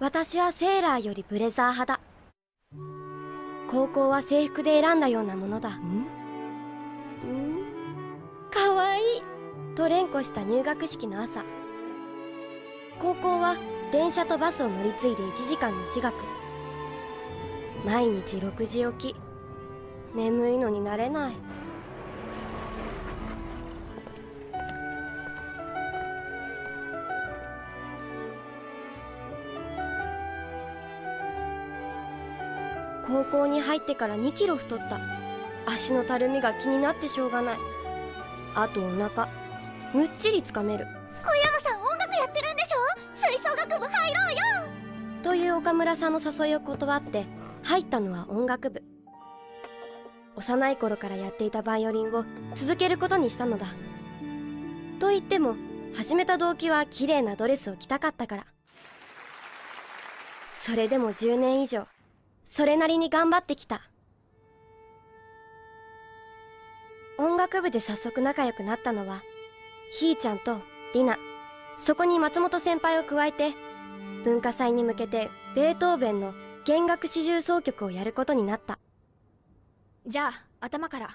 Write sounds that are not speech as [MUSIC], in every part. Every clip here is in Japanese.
私はセーラーよりブレザー派だ。高校は制服で選んだようなものだ。んかわい。いと連呼した入学式の朝。高校は電車とバスを乗り継いで1時間の私学。毎日6時起き。眠いのになれない。高校に入ってから2キロ太った。足のたるみが気になってしょうがない。あとお腹。むっちりつかめる。小山さん音楽やってるんでしょ？吹奏楽部入ろうよ！という岡村さんの誘いを断って入ったのは音楽部。幼い頃からやっていたバイオリンを続けることにしたのだ。と言っても始めた動機は綺麗なドレスを着たかったから。それでも10年以上それなりに頑張ってきた。音楽部で早速仲良くなったのはひーちゃんとりなそこに松本先輩を加えて文化祭に向けてベートーベンの弦楽四重奏曲をやることになった。じゃあ頭から。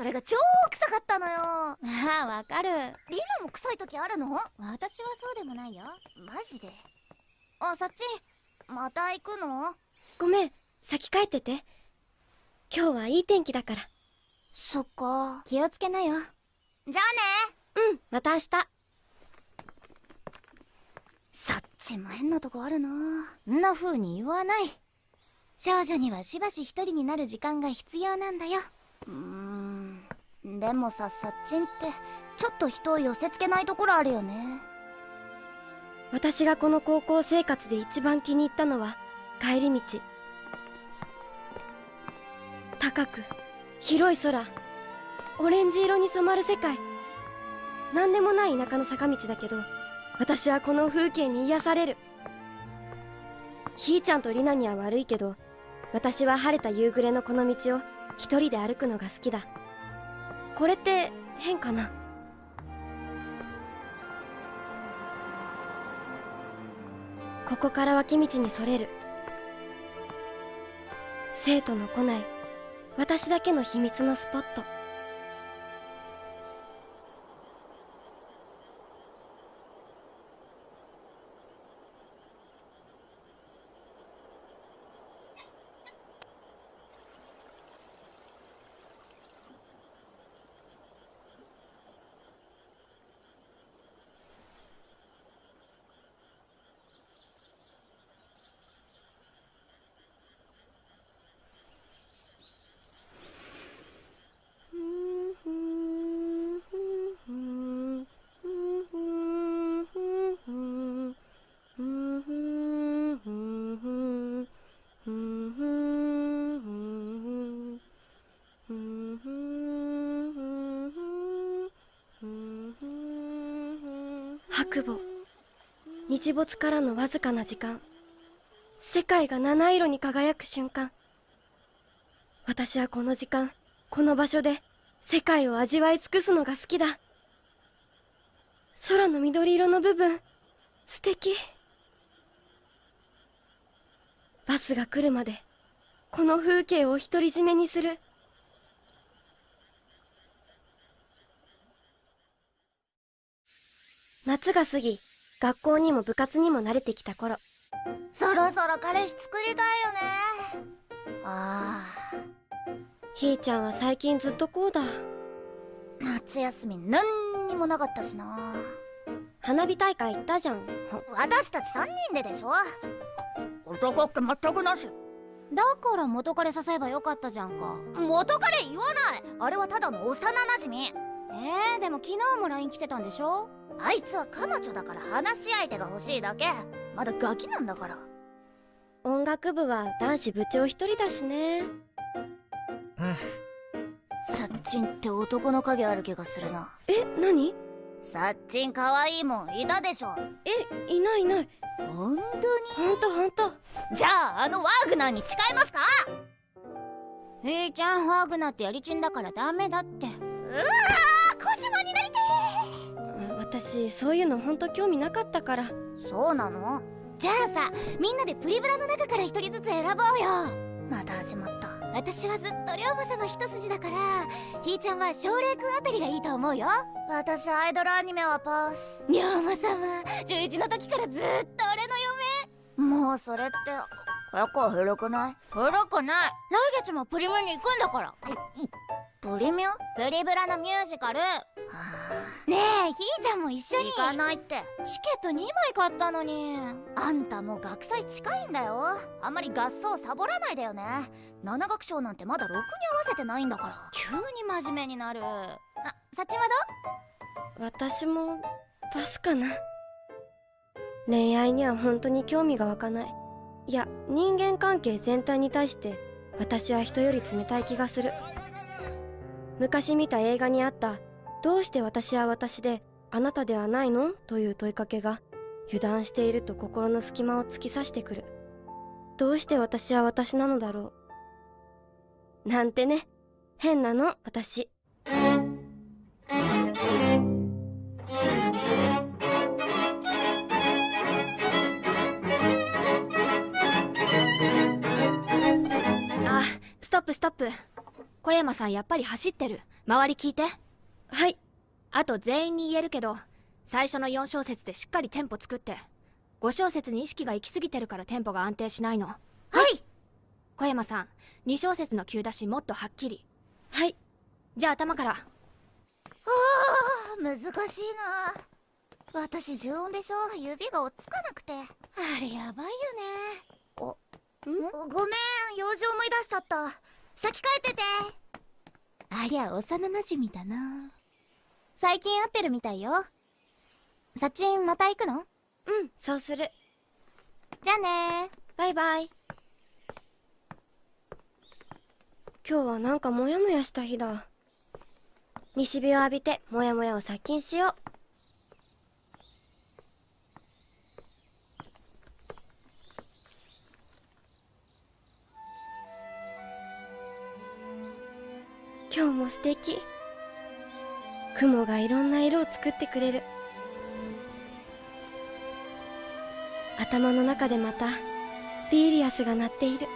それが超臭かったのよ。ああわかる。リナも臭い時あるの？私はそうでもないよ。マジで？あさっちまた行くの？ごめん先帰ってて。今日はいい天気だから。そっか。気をつけなよ。じゃあね。うんまた明日。そっちも変なとこあるな。んな風に言わない。少女にはしばし一人になる時間が必要なんだよ。うーんでもささっちんってちょっと人を寄せつけないところあるよね。私がこの高校生活で一番気に入ったのは帰り道。高く広い空。オレンジ色に染まる世界。何でもない田舎の坂道だけど私はこの風景に癒される。ひーちゃんとりなには悪いけど私は晴れた夕暮れのこの道を一人で歩くのが好きだ。これって変かな？ここから脇道にそれる。生徒の来ない私だけの秘密のスポット。からのわずかな時間。世界が七色に輝く瞬間。私はこの時間この場所で世界を味わい尽くすのが好きだ。空の緑色の部分素敵。バスが来るまでこの風景を独り占めにする。夏が過ぎ学校にも部活にも慣れてきた頃。そろそろ彼氏作りたいよね。あひーちゃんは最近ずっとこうだ。ー夏休み何にもなかったしな。花火大会行ったじゃん。私たち3人ででしょ。男って全くなし。だから元彼誘えばよかったじゃんか。元彼言わない。あれはただの幼馴染。えー、でも昨日も LINE 来てたんでしょ？あいつは彼女だから話し相手が欲しいだけ。まだガキなんだから。音楽部は男子部長一人だしね。サッチンって男の影ある気がするな。え何？サッチン可愛いもんいたでしょ。えいないいない。本ほんとほんと当。にじゃああのワーグナーに誓いますか？ひーちゃんワーグナーってやりちんだからダメだって。うわー小島になりて私そういうのほんと興味なかったから。ーそうなの？じゃあさみんなでプリブラの中から一人ずつ選ぼうよ。また始まった。私はずっと龍馬様一筋だからひーちゃんは奨励くんあたりがいいと思うよ。私アイドルアニメはパス。龍馬様11の時からずっと俺の嫁。もうそれって結構古くない？古くない。来月もプリミュに行くんだから。プリミュ？プリブラのミュージカルねえひーちゃんも一緒に。行かないって。チケット2枚買ったのに。あんたもう学祭近いんだよ。あんまり合奏サボらないでよね。七楽章なんてまだろくに合わせてないんだから。急に真面目になる。あサチは私もパスかな。恋愛には本当に興味が湧かない。いや人間関係全体に対して私は人より冷たい気がする。昔見た映画にあった「どうして私は私であなたではないの?」という問いかけが油断していると心の隙間を突き刺してくる。どうして私は私なのだろう？なんてね。変なの？私。あストップストップ。小山さんやっぱり走ってる。周り聞いて。はい。あと全員に言えるけど最初の4小節でしっかりテンポ作って5小節に意識が行き過ぎてるからテンポが安定しないの。はい。小山さん2小節の急出しもっとはっきり。はい。じゃあ頭から。あー難しいな。私重音でしょ。指が追っつかなくて。あれやばいよね。おん？ごめん用事思い出しちゃった。先帰ってて。ありゃ幼なじみだな最近会ってるみたいよ。サチンまた行くの？うんそうする。じゃあね。バイバイ。今日はなんかモヤモヤした日だ。西日を浴びてモヤモヤを殺菌しよう。今日も素敵雲がいろんな色を作ってくれる。頭の中でまたディーリアスが鳴っている。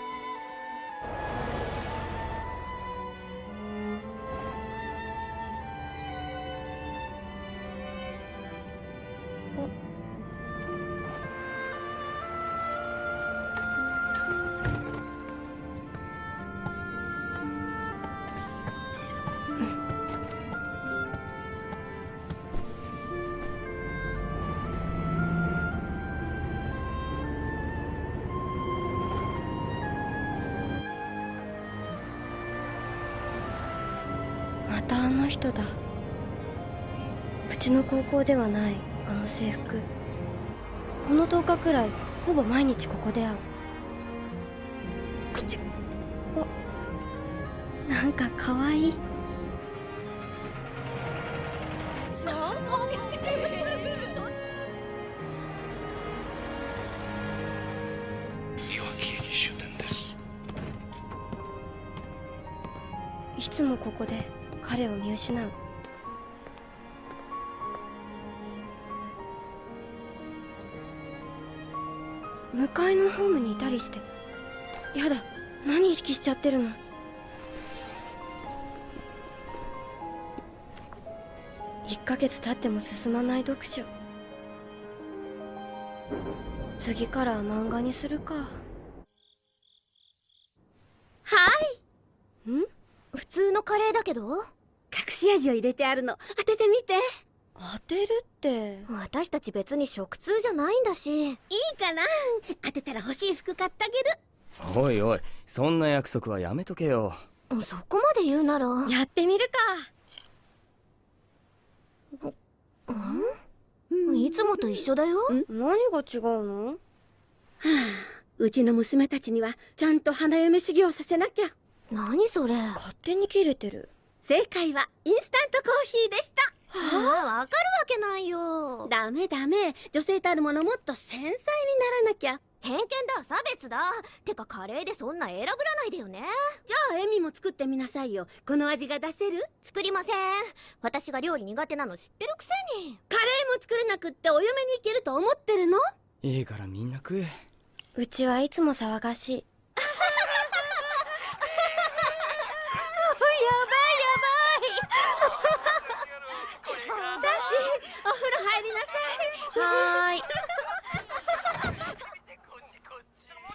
ちの高校ではないあの制服。この10日くらいほぼ毎日ここで会う。くちおなんかかわい。いいつもここで彼を見失う向かいのホームにいたりして。やだ何意識しちゃってるの？1ヶ月経っても進まない読書。次から漫画にするか。はい。ん？普通のカレーだけど？隠し味を入れてあるの。当ててみて。当てるって。私たち別に食通じゃないんだし。いいかな。当てたら欲しい服買ってあげる。おいおいそんな約束はやめとけよ。そこまで言うなら。やってみるいつもと一緒だよ。か何が違うの？うちの娘たちにはちゃんと花嫁修行させなきゃ。何それ。勝手に切れてる。正解はインスタントコーヒーでしたああわかるわけないよ。ダメダメ。女性たるものもっと繊細にならなきゃ。偏見だ差別だ。てかカレーでそんな選ぶらないでよね。じゃあエミも作ってみなさいよ。この味が出せる？作りません。私が料理苦手なの知ってるくせに。カレーも作れなくってお嫁に行けると思ってるの？いいからみんな食え。うちはいつも騒がしい [LAUGHS] お風呂入りなさいはーい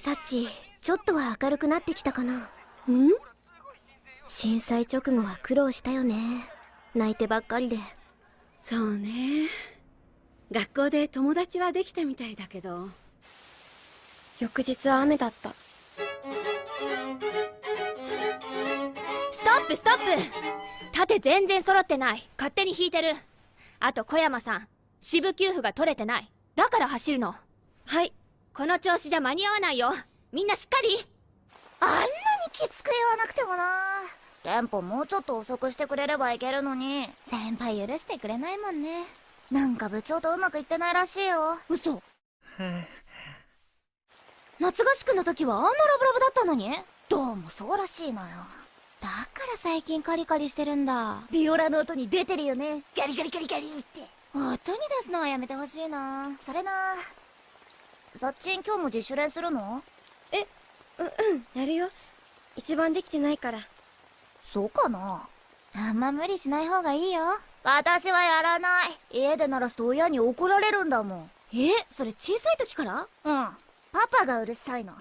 サチちょっとは明るくなってきたかな。ん？震災直後は苦労したよね。泣いてばっかりで。そうね。学校で友達はできたみたいだけど。翌日は雨だった。ストップストップ！盾全然揃ってない。勝手に引いてる。あと小山さん支部給付が取れてない。だから走るの。はいこの調子じゃ間に合わないよ。みんなしっかり。あんなにきつく言わなくてもな。テンポもうちょっと遅くしてくれればいけるのに。先輩許してくれないもんね。なんか部長とうまくいってないらしいよ。嘘。夏合宿の時はあんなラブラブだったのに。どうもそうらしいのよ。だから最近カリカリしてるんだ。ビオラの音に出てるよね。ガリガリガリガリって。音に出すのはやめてほしいな。それなさっちん今日も自主練するの？ううんやるよ。一番できてないから。そうかな？あんま無理しない方がいいよ。私はやらない。家で鳴らすと親に怒られるんだもん。えそれ小さい時から？うん。パパがうるさいの。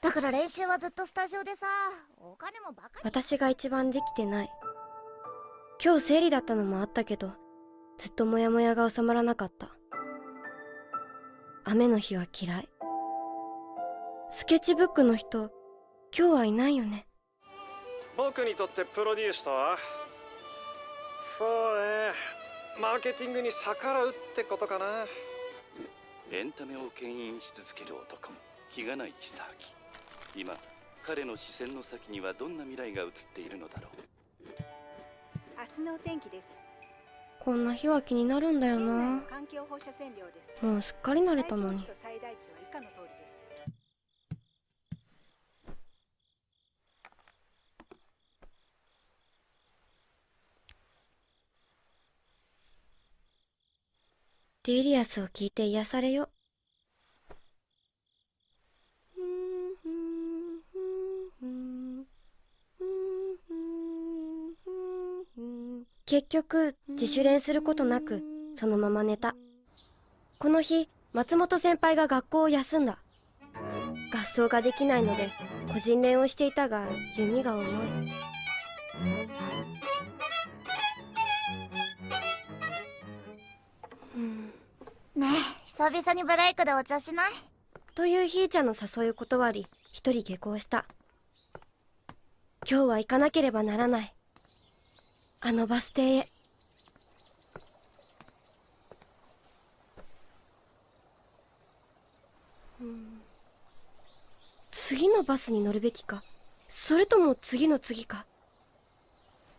だから練習はずっとスタジオでさ。お金もバカに。私が一番できてない。今日生理だったのもあったけどずっとモヤモヤが収まらなかった雨の日は嫌い。スケッチブックの人今日はいないよね。僕にとってプロデュースとはそうね。マーケティングに逆らうってことかな。エンタメを牽引し続ける男気がない久明今彼の視線の先にはどんな未来が映っているのだろう。明日のお天気です。こんな日は気になるんだよな。もうすっかり慣れたのに。デリアスを聞いて癒されよ結局自主練することなくそのまま寝た。この日松本先輩が学校を休んだ。合奏ができないので個人練をしていたが弓が重い。うん。ねえ久々にブレイクでお茶しない？というひーちゃんの誘いを断り一人下校した。今日は行かなければならないあのバス停へ。うん。次のバスに乗るべきか。それとも次の次か。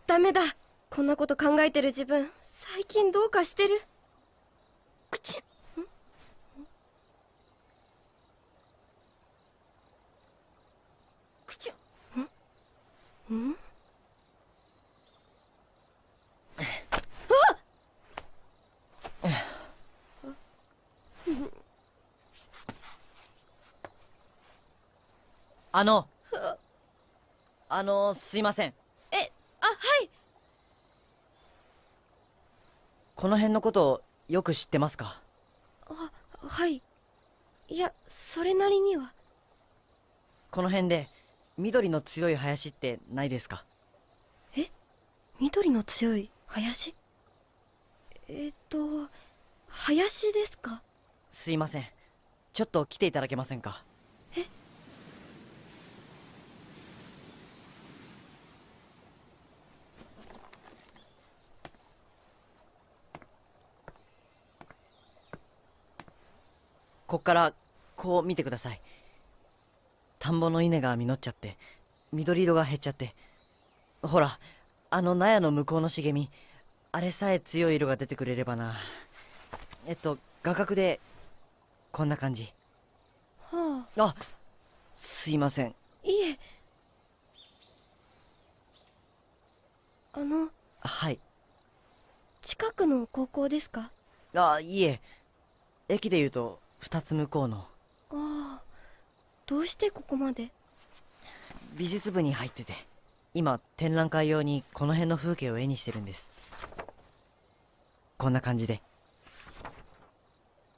ダメだ。こんなこと考えてる自分最近どうかしてる。口。口。ん。あのあのすいません。あはい。この辺のことよく知ってますか？あはい。いやそれなりには。この辺で緑の強い林ってないですか？緑の強い林？えっと林ですか？すいません。ちょっと来ていただけませんか？こっからこう見てください。田んぼの稲が実っちゃって緑色が減っちゃって。ほらあの納屋の向こうの茂みあれさえ強い色が出てくれればな。えっと画角でこんな感じ。はあ。あすいません。いえ。あの。はい。近くの高校ですか？あいえ。駅で言うと2つ向こうの。ああどうしてここまで？美術部に入ってて。今展覧会用にこの辺の風景を絵にしてるんです。こんな感じで。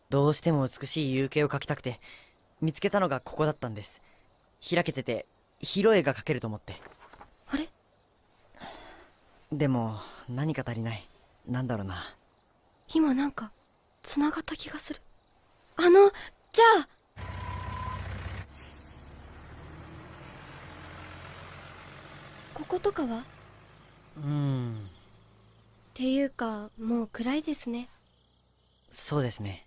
どうしても美しい夕景を描きたくて見つけたのがここだったんです。開けてて広い絵が描けると思って。あれ？でも何か足りない。なんだろうな。今なんか繋がった気がするあのじゃあ。こことかは？っうーんていうかもう暗いですね。そうですね。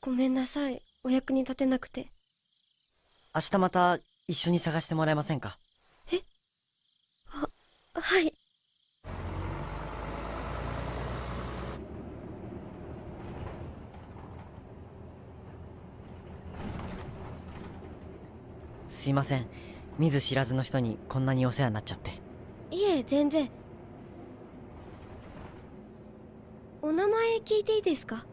ごめんなさい。お役に立てなくて。明日また一緒に探してもらえませんか？はいすいません。見ず知らずの人にこんなにお世話になっちゃって。いえ全然。お名前聞いていいですか？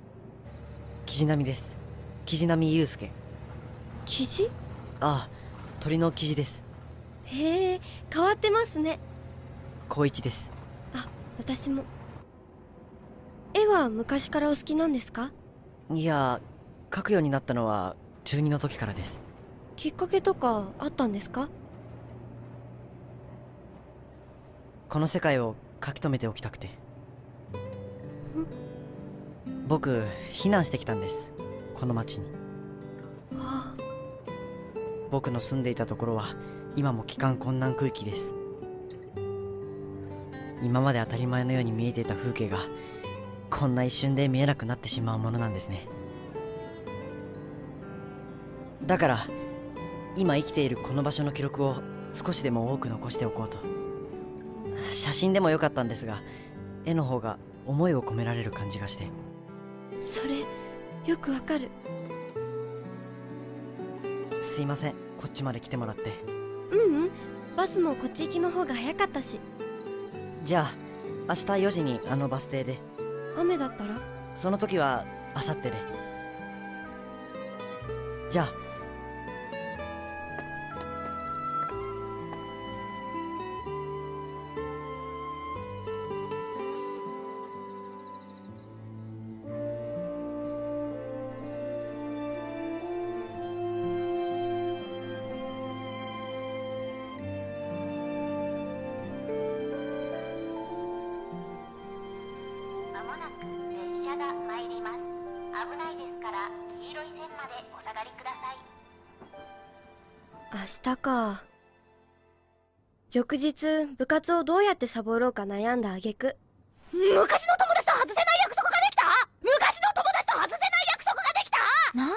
キジナミです。キジナミユウスケ記事ああ鳥のキジです。へえ変わってますね。高一です。あ私も。絵は昔からお好きなんですか？いや描くようになったのは中二の時からですきっかけとかあったんですか？この世界を書き留めておきたくて。僕避難してきたんです。この町に。あ。僕の住んでいたところは今も帰還困難区域です。今まで当たり前のように見えていた風景がこんな一瞬で見えなくなってしまうものなんですね。だから今生きているこの場所の記録を少しでも多く残しておこうと。写真でもよかったんですが絵の方が思いを込められる感じがして。それよくわかる。すいません。こっちまで来てもらって。うんうん。バスもこっち行きの方が早かったし。じゃあ明日4時にあのバス停で。雨だったら？その時は明後日で。じゃあか。翌日部活をどうやってサボろうか悩んだ挙句昔の友達と外せない約束ができた？昔の友達と外せない約束ができた？なんか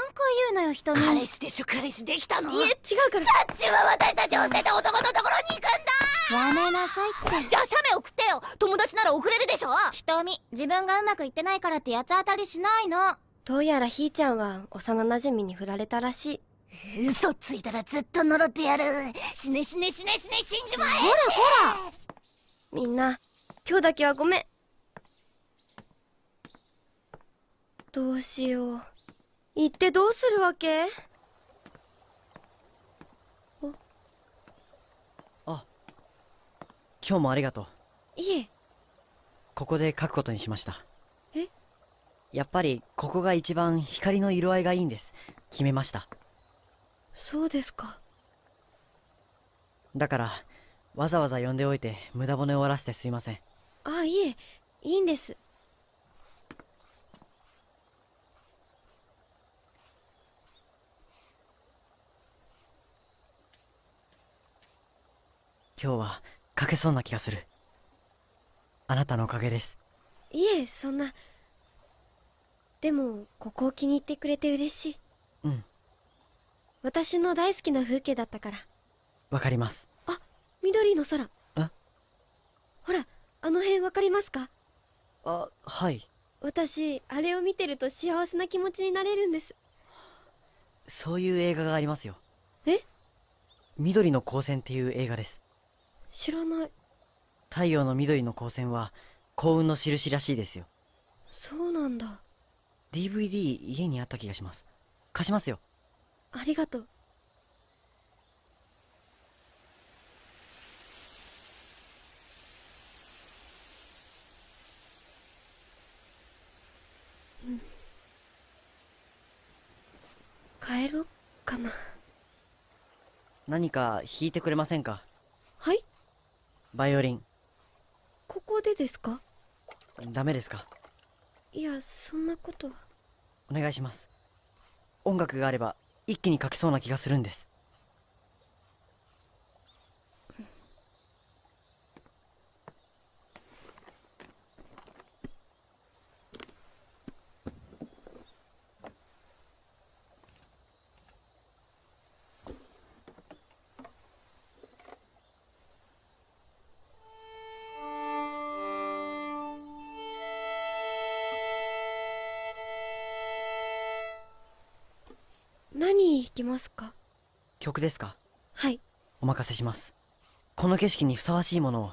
言うのよ人に。彼氏でしょ彼氏できたの？いえ違うから。サッチは私たちを捨てた男のところに行くんだ！やめなさいって。じゃあ写メ送ってよ。友達なら送れるでしょ？瞳自分がうまくいってないからって八つ当たりしないの。どうやらひーちゃんは幼馴染に振られたらしい嘘ついたらずっと呪ってやる。死ね死ね死ね死ね死んじまえ。ほらほら。みんな今日だけはごめん。どうしよう。行ってどうするわけ？今日もありがとう。いえ。ここで書くことにしました。え？やっぱりここが一番光の色合いがいいんです。決めましたそうですか。だからわざわざ呼んでおいて無駄骨を終わらせてすいません。あいえいいんです。今日は書けそうな気がする。あなたのおかげです。いえそんな。でもここを気に入ってくれて嬉しい。うん私の大好きな風景だったから。わかります。緑の空。え？ほらあの辺わかりますか？あはい。私あれを見てると幸せな気持ちになれるんです。そういう映画がありますよ。え？緑の光線っていう映画です。知らない。太陽の緑の光線は幸運の印らしいですよ。そうなんだ。DVD 家にあった気がします。貸しますよありがとう。うん。帰ろっかな。何か弾いてくれませんか？はい？バイオリン。ここでですか？ダメですか？いやそんなことは。お願いします。音楽があれば一気に書けそうな気がするんです。ますか？曲ですか？はい。お任せします。この景色にふさわしいものを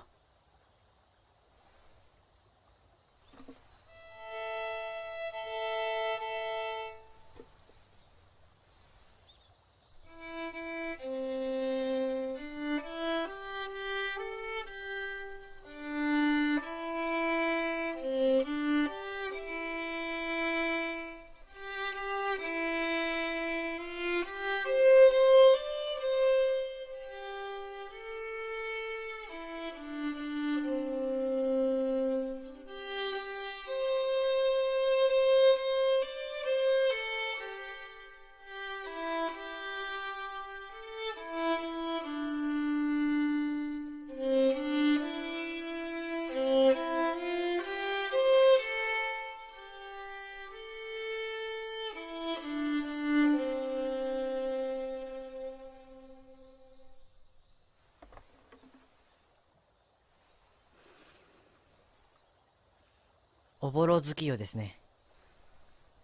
ぼろ月夜ですね。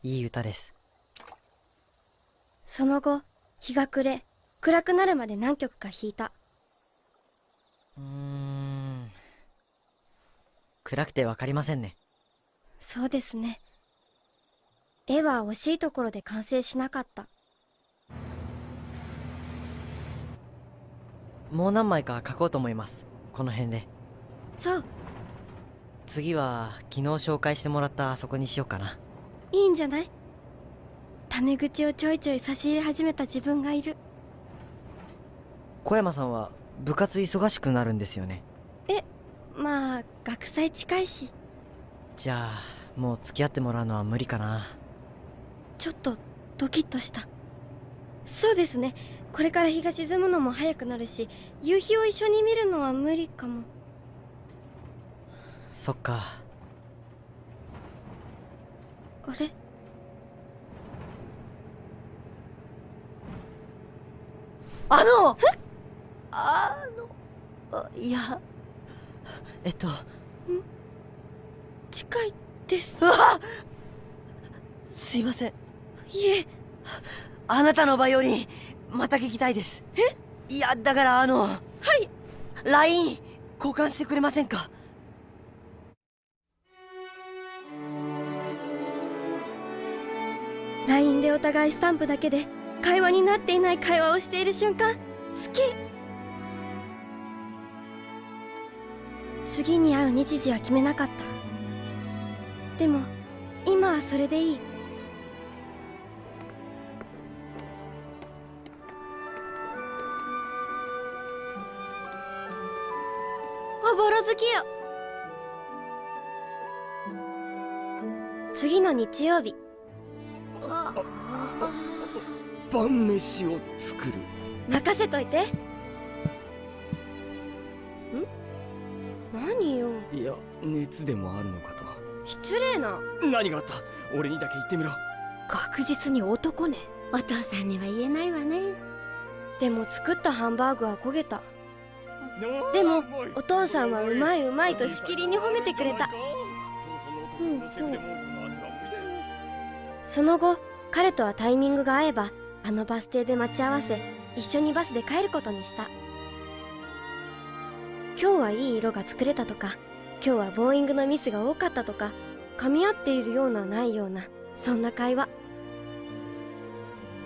いい歌です。その後日が暮れ暗くなるまで何曲か弾いた。うーん。暗くてわかりませんね。そうですね。絵は惜しいところで完成しなかった。もう何枚か書こうと思います。この辺で。そう次は昨日紹介してもらったあそこにしようかな。いいんじゃない？タメ口をちょいちょい差し入れ始めた自分がいる。小山さんは部活忙しくなるんですよね。まあ学祭近いし。じゃあもう付き合ってもらうのは無理かな。ちょっとドキッとした。そうですね。これから日が沈むのも早くなるし夕日を一緒に見るのは無理かもそっか。あれ？あの！あの！あいや。えっと。近いです。うわすいません。いえ。あなたのバイオリンまた聞きたいです。え？いやだからあの。はい。LINE 交換してくれませんか？LINE でお互いスタンプだけで会話になっていない会話をしている瞬間好き。次に会う日時は決めなかった。でも今はそれでいい。おぼろ好きよ。次の日曜日。晩飯を作る。任せといて。ん？何よ。いや熱でもあるのかと。失礼な。何があった？俺にだけ言ってみろ。確実に男ね。お父さんには言えないわね。でも作ったハンバーグは焦げた。でもお父さんはうまいうまいとしきりに褒めてくれた。うんうんその後彼とはタイミングが合えばあのバス停で待ち合わせ一緒にバスで帰ることにした。今日はいい色が作れたとか今日はボーイングのミスが多かったとか噛み合っているようなないようなそんな会話。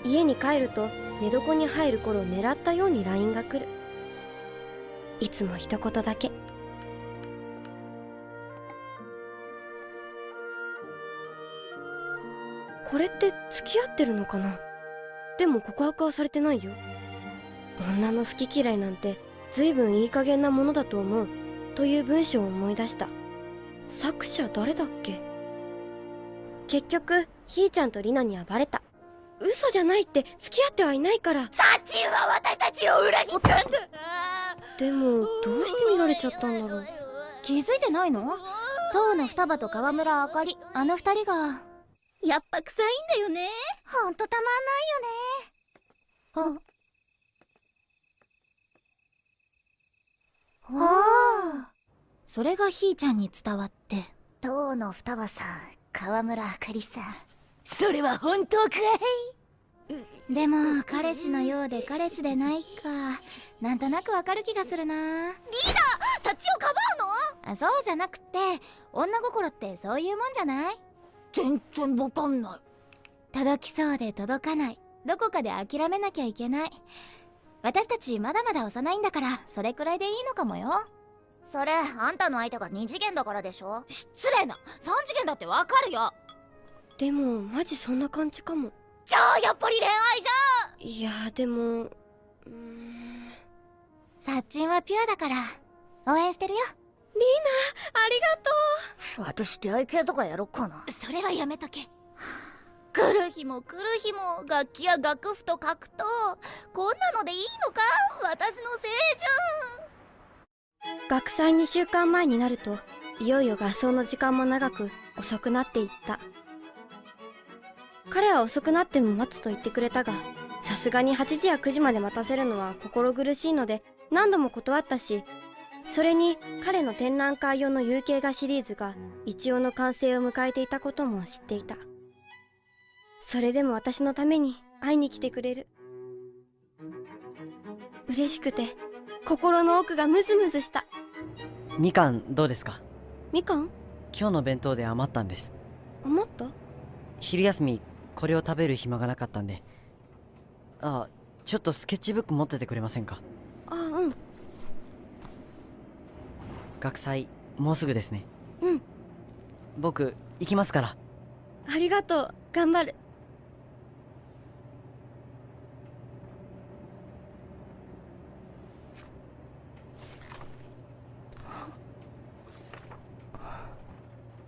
家に帰ると寝床に入る頃狙ったように LINE が来る。いつも一言だけ。これって付き合ってるのかな？でも告白はされてないよ。女の好き嫌いなんて随分いい加減なものだと思う。という文章を思い出した。作者誰だっけ？結局ひーちゃんとリナにはバレた。嘘じゃないって付き合ってはいないから。サチンは私たちを裏切ったんだでもどうして見られちゃったんだろう。気づいてないの？当の双葉と川村あかりあの二人がやっぱ臭いんだよね。ほんとたまんないよね。あ。あ。それがひーちゃんに伝わって。当の双葉さん川村あかりさんそれは本当かい？でも彼氏のようで彼氏でないか。なんとなくわかる気がするな。リーダーそっちをかばうの？あそうじゃなくて女心ってそういうもんじゃない？全然わかんない。届きそうで届かない。どこかで諦めなきゃいけない。私たちまだまだ幼いんだからそれくらいでいいのかもよ。それあんたの相手が2次元だからでしょ？失礼な。3次元だってわかるよ。でもマジそんな感じかも。じゃあやっぱり恋愛じいやでもうーんゃん。サッチンはピュアだから応援してるよリナありがと私出会い系とかやろっかな。それはやめとけ。来る日も来る日も楽器や楽譜と格闘。こんなのでいいのか？私の青春。う学祭2週間前になるといよいよ合奏の時間も長く遅くなっていった。彼は遅くなっても待つと言ってくれたがさすがに8時や9時まで待たせるのは心苦しいので何度も断ったしそれに彼の展覧会用の有形画シリーズが一応の完成を迎えていたことも知っていた。それでも私のために会いに来てくれる。嬉しくて心の奥がムズムズした。みかんどうですか？みかん？今日の弁当で余ったんです。余った？昼休みこれを食べる暇がなかったんで。あちょっとスケッチブック持っててくれませんか？あうん学祭もうすぐですね。うん。僕行きますから。ありがとう。頑張る。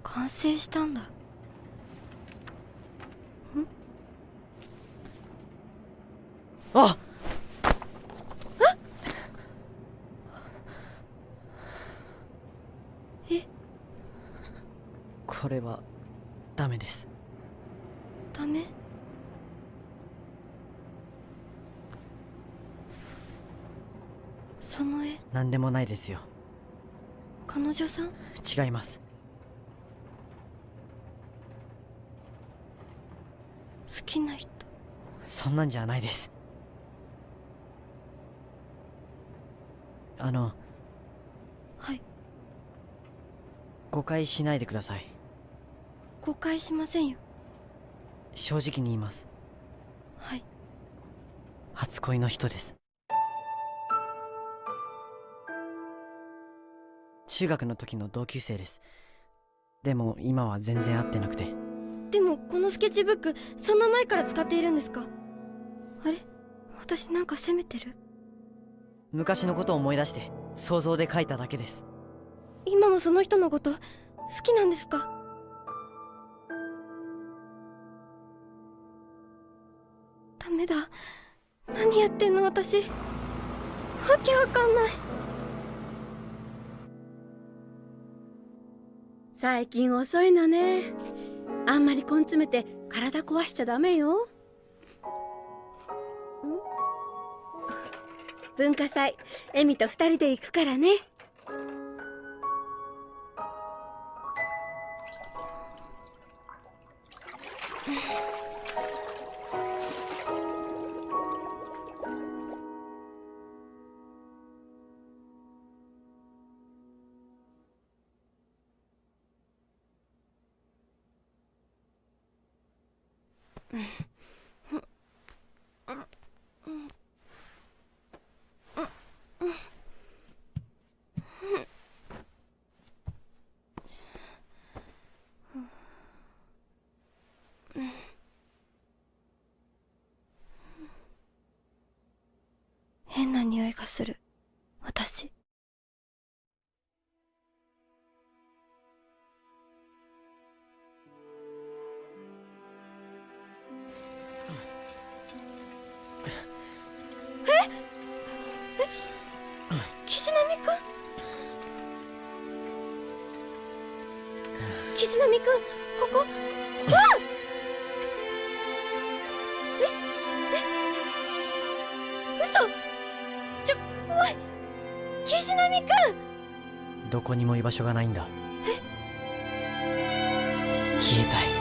完成したんだ。あえこれはダメです。ダメ？その絵？何でもないですよ。彼女さん？違います。好きな人？そんなんじゃないです。あのはい。誤解しないでください誤解しませんよ。正直に言います。はい。初恋の人です。中学の時の同級生です。でも今は全然会ってなくて。でもこのスケッチブックそんな前から使っているんですか？あれ？私なんか責めてる？昔のことを思い出して想像で書いただけです。今もその人のこと好きなんですか？ダメだ。何やってんの？私。わけわかんない。最近遅いのね。あんまり根詰めて体壊しちゃダメよ。[LAUGHS] 文化祭。エミと二人で行くからね。変ここ。わあ。ええ嘘。ちょ怖い。岸波くんどこにも居場所がないんだ。消えたい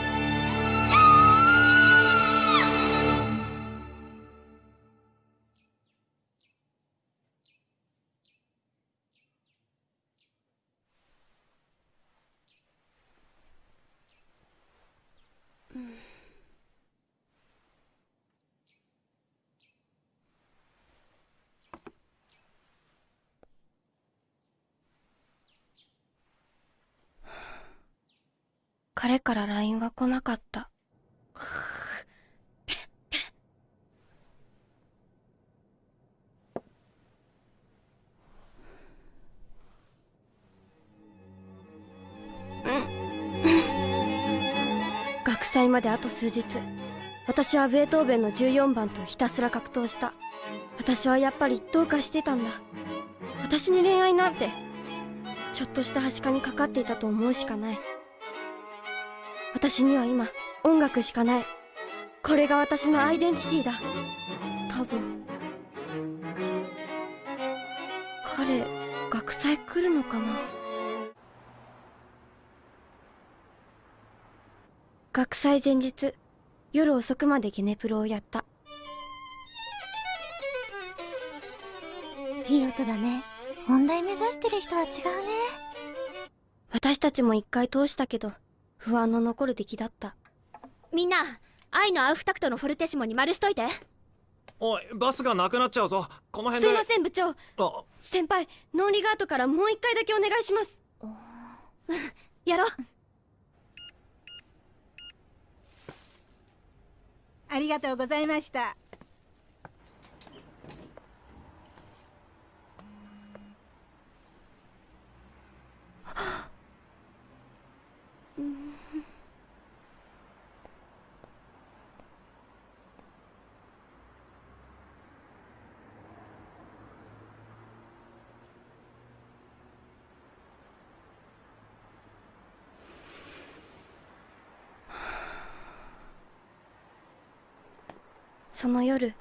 から LINE は来なかった。学祭まであと数日。私はベートーベンの14番とひたすら格闘した。私はやっぱりどうかしてたんだ。私に恋愛なんてちょっとしたはしかにかかっていたと思うしかない。私には今音楽しかない。これが私のアイデンティティだ。多分。彼学祭来るのかな？学祭前日夜遅くまでゲネプロをやった。いい音だね。本題目指してる人は違うね。私たちも一回通したけど不安の残る出来だった。みんな愛のアウフタクトのフォルテシモに丸しといて。おいバスがなくなっちゃうぞ。この辺で。すいません部長。あ。先輩ノーリガートからもう一回だけお願いします。やろう。ありがとうございました [LAUGHS] その夜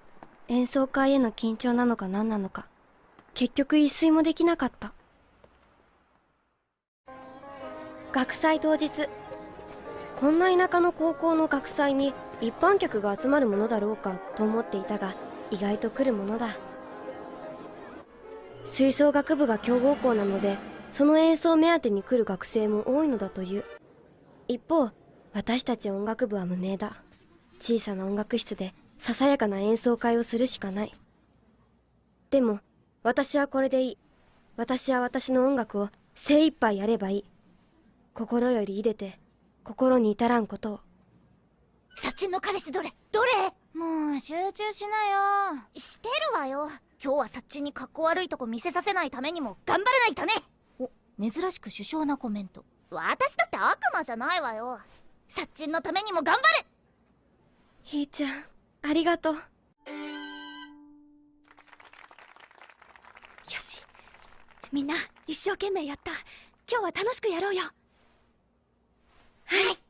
演奏会への緊張なのか何なのか結局一睡もできなかった。学祭当日。こんな田舎の高校の学祭に一般客が集まるものだろうかと思っていたが意外と来るものだ。吹奏楽部が強豪校なのでその演奏目当てに来る学生も多いのだという。一方私たち音楽部は無名だ。小さな音楽室でささやかな演奏会をするしかない。でも私はこれでいい。私は私の音楽を精一杯やればいい。心よりいでて心に至らんことを。サッチンの彼氏どれ？どれ？もう集中しなよ。してるわよ。今日はサッチンに格好悪いとこ見せさせないためにも頑張らないとね。お珍しく首相なコメント。私だって悪魔じゃないわよ。サッチンのためにも頑張る。ひーちゃんありがとう。よし。みんな一生懸命やった。今日は楽しくやろうよはい。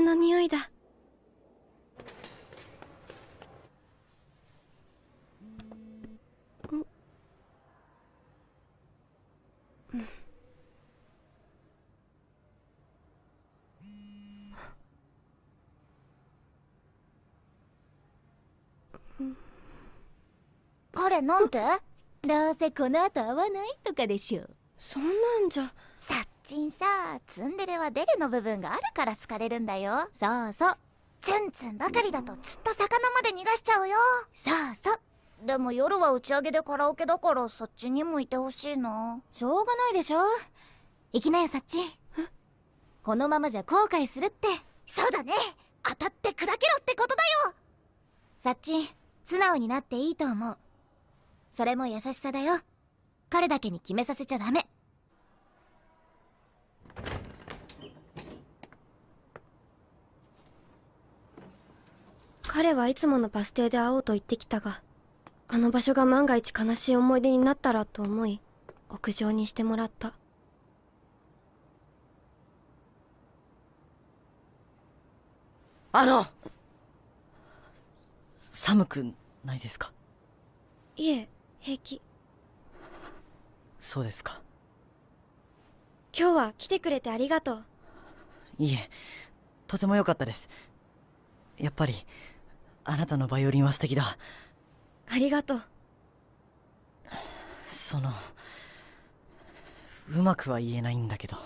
の匂いだ。彼なんて？どうせこの後会わないとかでしょそんなんじゃ。さっちんさツンデレはデレの部分があるから好かれるんだよ。そうそう。ツンツンばかりだとずっと魚まで逃がしちゃうよ。そうそう。でも夜は打ち上げでカラオケだからそっちにもいてほしいなしょうがないでしょ。行きなよさっちこのままじゃ後悔するって。そうだね。当たって砕けろってことだよ。さっち素直になっていいと思う。それも優しさだよ。彼だけに決めさせちゃダメ彼はいつものバス停で会おうと言ってきたがあの場所が万が一悲しい思い出になったらと思い屋上にしてもらった。あの寒くないですか？いえ平気。そうですか。今日は来てくれてありがとう。いいえとても良かったです。やっぱりあなたのバイオリンは素敵だ。ありがとう。そのうまくは言えないんだけど。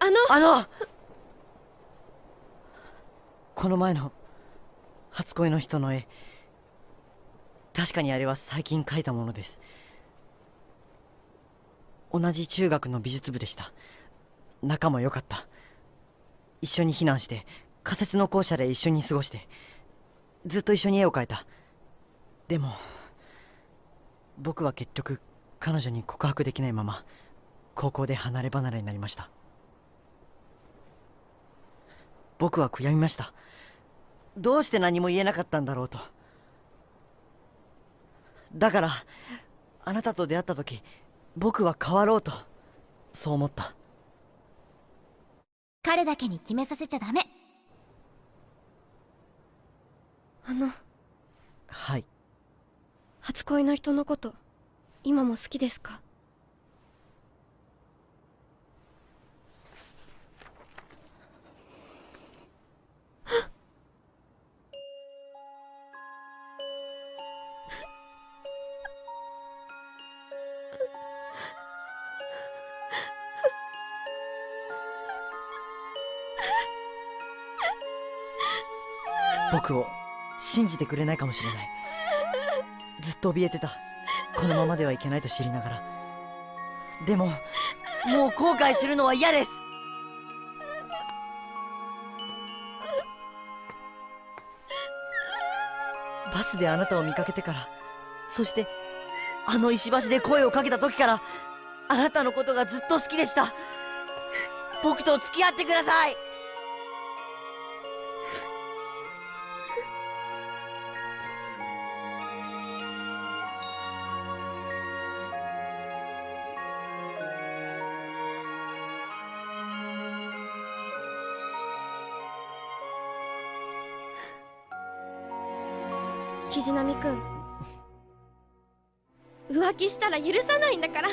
あのあのこの前の初恋の人の絵確かにあれは最近描いたものです同じ中学の美術部でした。仲も良かった。一緒に避難して仮設の校舎で一緒に過ごしてずっと一緒に絵を描いた。でも僕は結局彼女に告白できないまま高校で離れ離れになりました。僕は悔やみました。どうして何も言えなかったんだろうと。だからあなたと出会った時僕は変わろうとそう思った。彼だけに決めさせちゃダメ。あの。はい。初恋の人のこと今も好きですか？を信じてくれないかもしれない。ずっと怯えてた。このままではいけないと知りながら。でももう後悔するのは嫌です。バスであなたを見かけてからそしてあの石橋で声をかけた時からあなたのことがずっと好きでした。僕と付き合ってください。キ波くん浮気したら許さないんだから。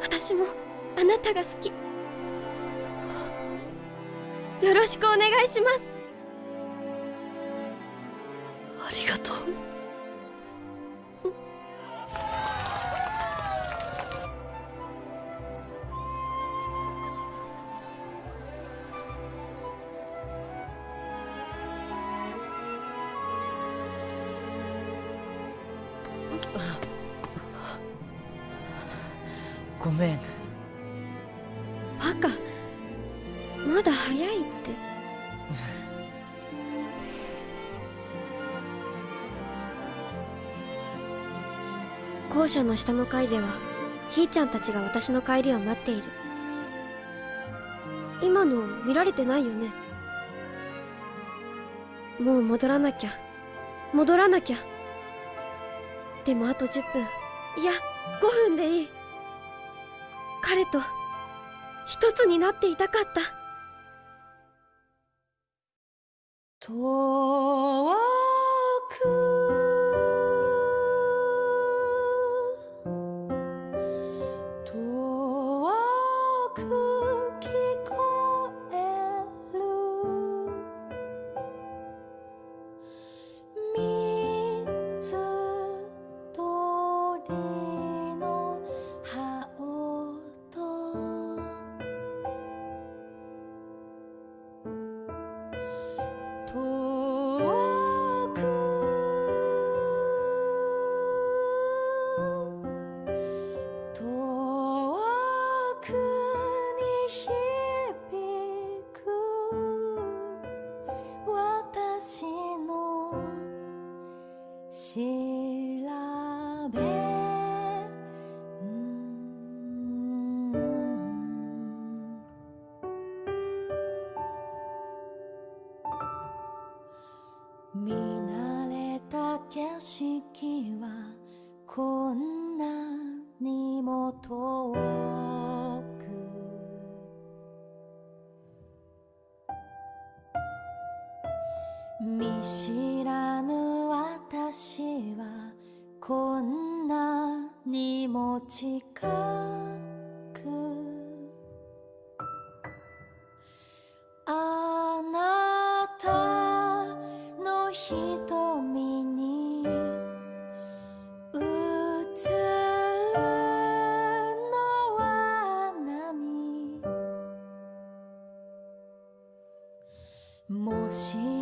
私もあなたが好き。よろしくお願いします。校舎の下の階ではひーちゃんたちが私の帰りを待っている。今の見られてないよね？もう戻らなきゃ。戻らなきゃ。でもあと10分。いや5分でいい。彼と一つになっていたかった。も